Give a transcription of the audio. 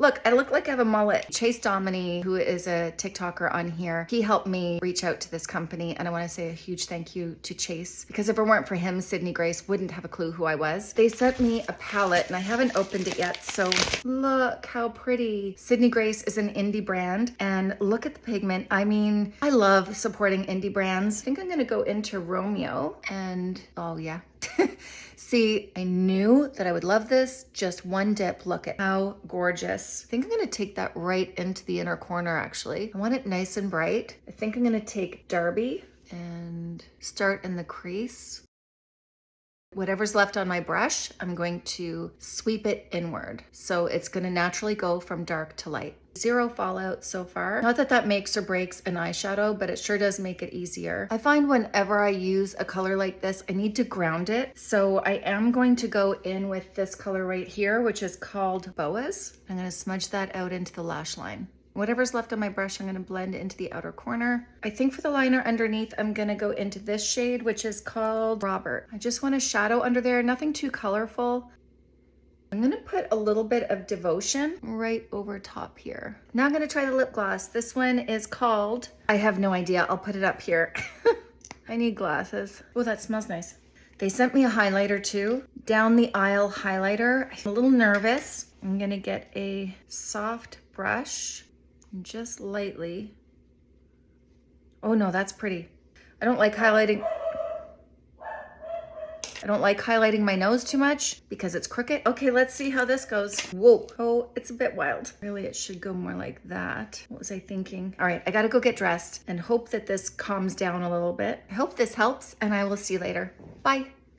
Look, I look like I have a mullet. Chase Dominy, who is a TikToker on here, he helped me reach out to this company. And I want to say a huge thank you to Chase because if it weren't for him, Sydney Grace wouldn't have a clue who I was. They sent me a palette and I haven't opened it yet. So look how pretty. Sydney Grace is an indie brand and look at the pigment. I mean, I love supporting indie brands. I think I'm going to go into Romeo and oh yeah. See, I knew that I would love this. Just one dip. Look at how gorgeous. I think I'm gonna take that right into the inner corner actually. I want it nice and bright. I think I'm gonna take Darby and start in the crease. Whatever's left on my brush, I'm going to sweep it inward. So it's gonna naturally go from dark to light. Zero fallout so far. Not that that makes or breaks an eyeshadow, but it sure does make it easier. I find whenever I use a color like this, I need to ground it. So I am going to go in with this color right here, which is called Boas. I'm gonna smudge that out into the lash line. Whatever's left on my brush, I'm gonna blend into the outer corner. I think for the liner underneath, I'm gonna go into this shade, which is called Robert. I just want a shadow under there, nothing too colorful. I'm gonna put a little bit of Devotion right over top here. Now I'm gonna try the lip gloss. This one is called, I have no idea, I'll put it up here. I need glasses. Oh, that smells nice. They sent me a highlighter too, down the aisle highlighter. I'm a little nervous. I'm gonna get a soft brush just lightly. Oh no, that's pretty. I don't like highlighting. I don't like highlighting my nose too much because it's crooked. Okay, let's see how this goes. Whoa, oh, it's a bit wild. Really, it should go more like that. What was I thinking? All right, I gotta go get dressed and hope that this calms down a little bit. I hope this helps and I will see you later. Bye.